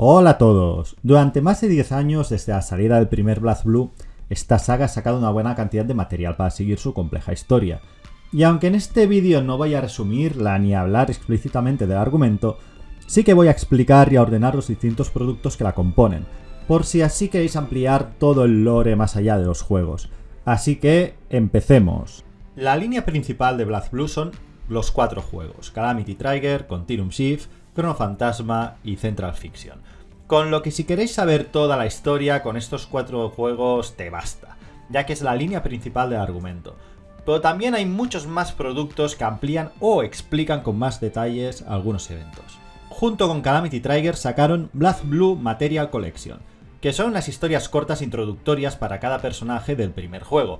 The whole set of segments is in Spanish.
Hola a todos. Durante más de 10 años desde la salida del primer Blue, esta saga ha sacado una buena cantidad de material para seguir su compleja historia. Y aunque en este vídeo no voy a resumirla ni a hablar explícitamente del argumento, sí que voy a explicar y a ordenar los distintos productos que la componen, por si así queréis ampliar todo el lore más allá de los juegos. Así que, empecemos. La línea principal de Blue son los cuatro juegos, Calamity Trigger, Continuum Shift, Chrono Fantasma y Central Fiction. Con lo que si queréis saber toda la historia, con estos cuatro juegos te basta, ya que es la línea principal del argumento. Pero también hay muchos más productos que amplían o explican con más detalles algunos eventos. Junto con Calamity Trigger sacaron Blood Blue Material Collection, que son unas historias cortas introductorias para cada personaje del primer juego,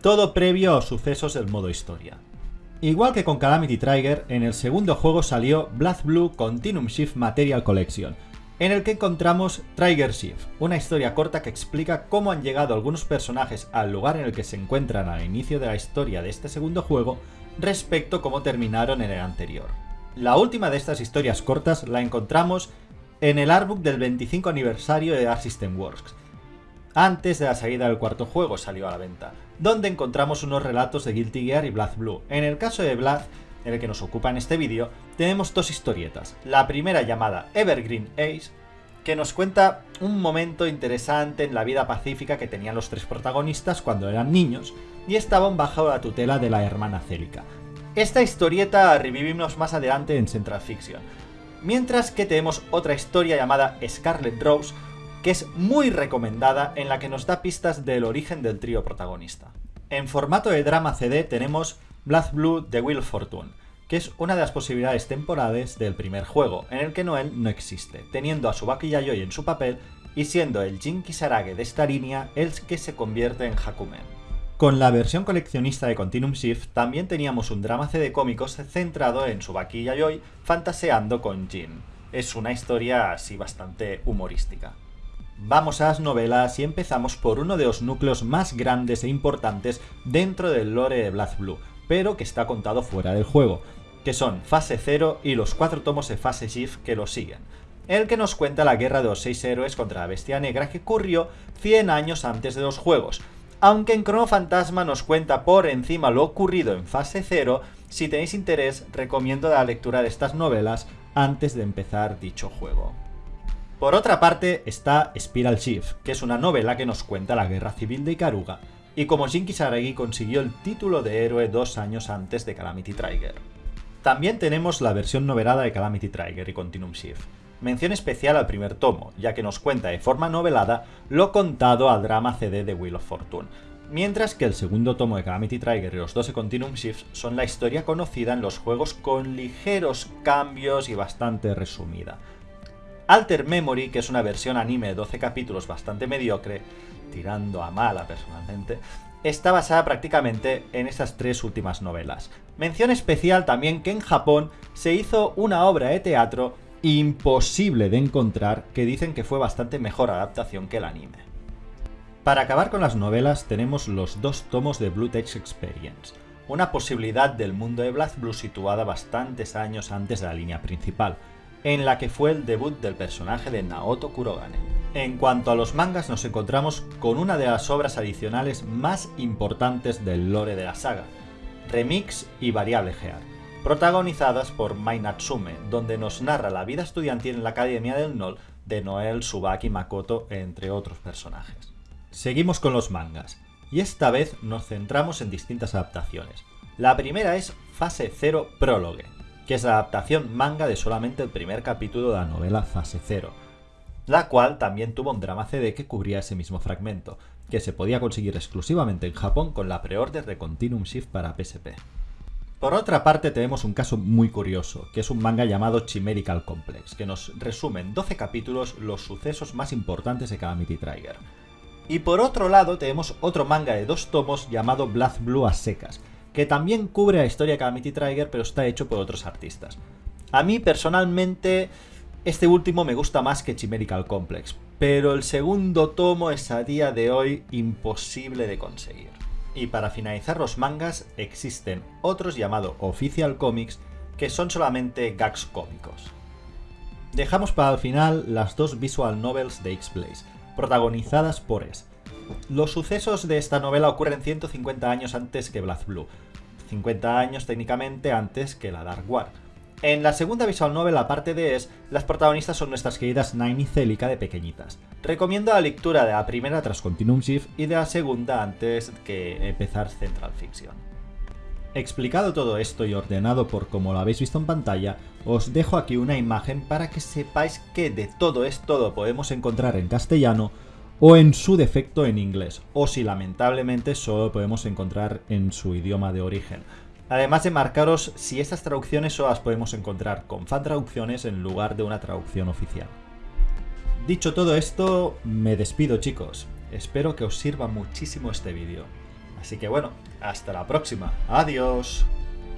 todo previo a sucesos del modo historia. Igual que con Calamity Trigger, en el segundo juego salió Blood Blue Continuum Shift Material Collection, en el que encontramos Trigger Shift, una historia corta que explica cómo han llegado algunos personajes al lugar en el que se encuentran al inicio de la historia de este segundo juego respecto a cómo terminaron en el anterior. La última de estas historias cortas la encontramos en el artbook del 25 aniversario de Dark System Works, antes de la salida del cuarto juego salió a la venta, donde encontramos unos relatos de Guilty Gear y Blood Blue. En el caso de en el que nos ocupa en este vídeo, tenemos dos historietas. La primera llamada Evergreen Ace, que nos cuenta un momento interesante en la vida pacífica que tenían los tres protagonistas cuando eran niños y estaban bajo la tutela de la hermana Célica. Esta historieta revivimos más adelante en Central Fiction. Mientras que tenemos otra historia llamada Scarlet Rose, que es muy recomendada en la que nos da pistas del origen del trío protagonista. En formato de drama CD tenemos Blood Blue de Will Fortune, que es una de las posibilidades temporales del primer juego, en el que Noel no existe, teniendo a Subaki Yayoi en su papel y siendo el Jin Kisarage de esta línea el que se convierte en Hakumen. Con la versión coleccionista de Continuum Shift también teníamos un drama CD cómicos centrado en Subaki Yayoi fantaseando con Jin. Es una historia así bastante humorística. Vamos a las novelas y empezamos por uno de los núcleos más grandes e importantes dentro del lore de Blood Blue, pero que está contado fuera del juego, que son Fase 0 y los cuatro tomos de Fase Shift que lo siguen. El que nos cuenta la guerra de los seis héroes contra la bestia negra que ocurrió 100 años antes de los juegos, aunque en Chrono Fantasma nos cuenta por encima lo ocurrido en Fase 0, si tenéis interés recomiendo la lectura de estas novelas antes de empezar dicho juego. Por otra parte está Spiral Shift, que es una novela que nos cuenta la guerra civil de Ikaruga, y como Shin Kisaragi consiguió el título de héroe dos años antes de Calamity Trigger. También tenemos la versión novelada de Calamity Trigger y Continuum Shift. Mención especial al primer tomo, ya que nos cuenta de forma novelada lo contado al drama CD de Wheel of Fortune, mientras que el segundo tomo de Calamity Trigger y los 12 Continuum Shifts son la historia conocida en los juegos con ligeros cambios y bastante resumida. Alter Memory, que es una versión anime de 12 capítulos bastante mediocre, tirando a mala personalmente, está basada prácticamente en estas tres últimas novelas. Mención especial también que en Japón se hizo una obra de teatro imposible de encontrar que dicen que fue bastante mejor adaptación que el anime. Para acabar con las novelas tenemos los dos tomos de Blue Text Experience, una posibilidad del mundo de Blood Blue situada bastantes años antes de la línea principal, en la que fue el debut del personaje de Naoto Kurogane. En cuanto a los mangas nos encontramos con una de las obras adicionales más importantes del lore de la saga, Remix y Variable Gear, protagonizadas por Mai Natsume, donde nos narra la vida estudiantil en la Academia del NOL de Noel, Subaki Makoto, entre otros personajes. Seguimos con los mangas, y esta vez nos centramos en distintas adaptaciones. La primera es Fase 0 Prólogue, que es la adaptación manga de solamente el primer capítulo de la novela Fase 0, la cual también tuvo un drama CD que cubría ese mismo fragmento, que se podía conseguir exclusivamente en Japón con la preorden de Continuum Shift para PSP. Por otra parte tenemos un caso muy curioso, que es un manga llamado Chimerical Complex, que nos resume en 12 capítulos los sucesos más importantes de Calamity Trigger. Y por otro lado tenemos otro manga de dos tomos llamado Blood Blue a secas, que también cubre la historia de Calamity Trigger, pero está hecho por otros artistas. A mí personalmente este último me gusta más que Chimerical Complex, pero el segundo tomo es a día de hoy imposible de conseguir. Y para finalizar los mangas existen otros llamados Official Comics que son solamente gags cómicos. Dejamos para el final las dos visual novels de X-Blaze, protagonizadas por S. Los sucesos de esta novela ocurren 150 años antes que Blue, 50 años técnicamente antes que la Dark War. En la segunda visual novel, aparte de Es, las protagonistas son nuestras queridas Nine y Celica de pequeñitas. Recomiendo la lectura de la primera tras Continuum Shift y de la segunda antes que empezar Central Fiction. Explicado todo esto y ordenado por como lo habéis visto en pantalla, os dejo aquí una imagen para que sepáis que de todo esto lo podemos encontrar en castellano o en su defecto en inglés, o si lamentablemente solo podemos encontrar en su idioma de origen. Además de marcaros si estas traducciones solo las podemos encontrar con fan traducciones en lugar de una traducción oficial. Dicho todo esto, me despido chicos. Espero que os sirva muchísimo este vídeo. Así que bueno, hasta la próxima. Adiós.